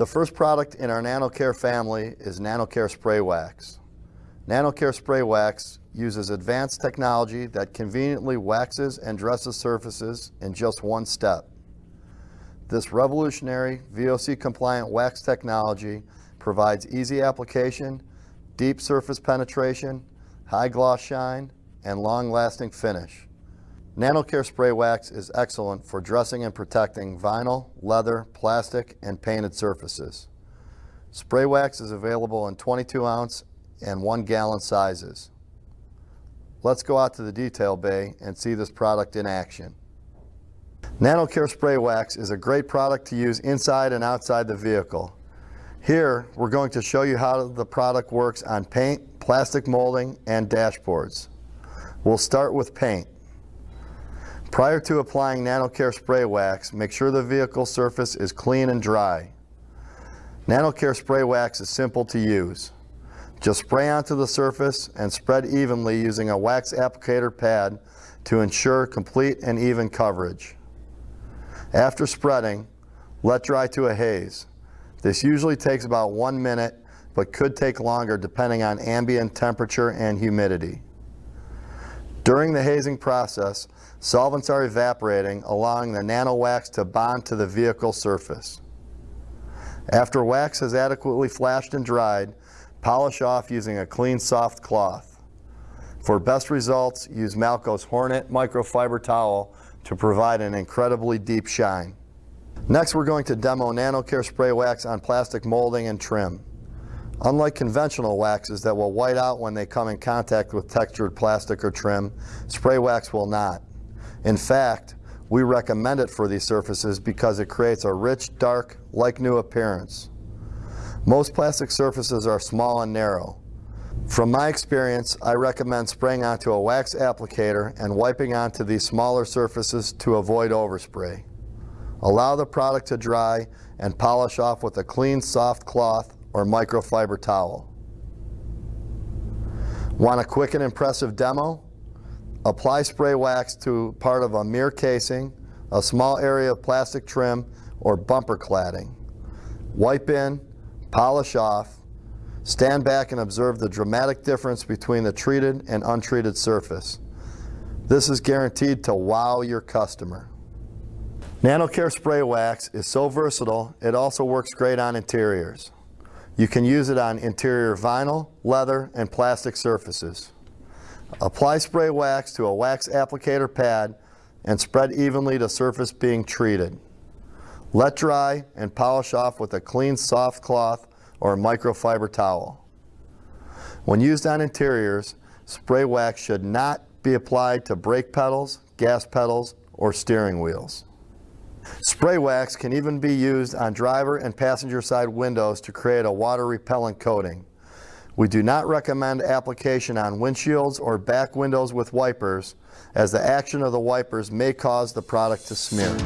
The first product in our NanoCare family is NanoCare Spray Wax. NanoCare Spray Wax uses advanced technology that conveniently waxes and dresses surfaces in just one step. This revolutionary VOC compliant wax technology provides easy application, deep surface penetration, high gloss shine, and long lasting finish. NanoCare Spray Wax is excellent for dressing and protecting vinyl, leather, plastic, and painted surfaces. Spray wax is available in 22 ounce and 1 gallon sizes. Let's go out to the detail bay and see this product in action. NanoCare Spray Wax is a great product to use inside and outside the vehicle. Here, we're going to show you how the product works on paint, plastic molding, and dashboards. We'll start with paint. Prior to applying NanoCare spray wax, make sure the vehicle surface is clean and dry. NanoCare spray wax is simple to use. Just spray onto the surface and spread evenly using a wax applicator pad to ensure complete and even coverage. After spreading, let dry to a haze. This usually takes about one minute, but could take longer depending on ambient temperature and humidity. During the hazing process, Solvents are evaporating, allowing the nano wax to bond to the vehicle surface. After wax has adequately flashed and dried, polish off using a clean soft cloth. For best results, use Malco's Hornet microfiber towel to provide an incredibly deep shine. Next, we're going to demo NanoCare spray wax on plastic molding and trim. Unlike conventional waxes that will white out when they come in contact with textured plastic or trim, spray wax will not. In fact, we recommend it for these surfaces because it creates a rich, dark, like new appearance. Most plastic surfaces are small and narrow. From my experience, I recommend spraying onto a wax applicator and wiping onto these smaller surfaces to avoid overspray. Allow the product to dry and polish off with a clean soft cloth or microfiber towel. Want a quick and impressive demo? Apply spray wax to part of a mirror casing, a small area of plastic trim, or bumper cladding. Wipe in, polish off, stand back and observe the dramatic difference between the treated and untreated surface. This is guaranteed to wow your customer. NanoCare Spray Wax is so versatile, it also works great on interiors. You can use it on interior vinyl, leather, and plastic surfaces. Apply spray wax to a wax applicator pad and spread evenly to surface being treated. Let dry and polish off with a clean soft cloth or microfiber towel. When used on interiors, spray wax should not be applied to brake pedals, gas pedals, or steering wheels. Spray wax can even be used on driver and passenger side windows to create a water repellent coating. We do not recommend application on windshields or back windows with wipers as the action of the wipers may cause the product to smear.